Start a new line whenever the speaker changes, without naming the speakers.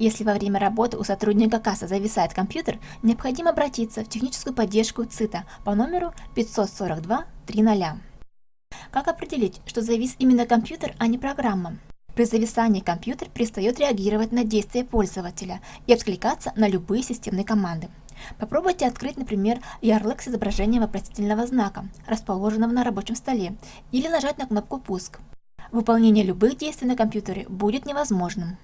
Если во время работы у сотрудника кассы зависает компьютер, необходимо обратиться в техническую поддержку ЦИТа по номеру 542 300. Как определить, что завис именно компьютер, а не программа? При зависании компьютер перестает реагировать на действия пользователя и откликаться на любые системные команды. Попробуйте открыть, например, ярлык с изображением вопросительного знака, расположенного на рабочем столе, или нажать на кнопку «Пуск». Выполнение любых действий на компьютере будет невозможным.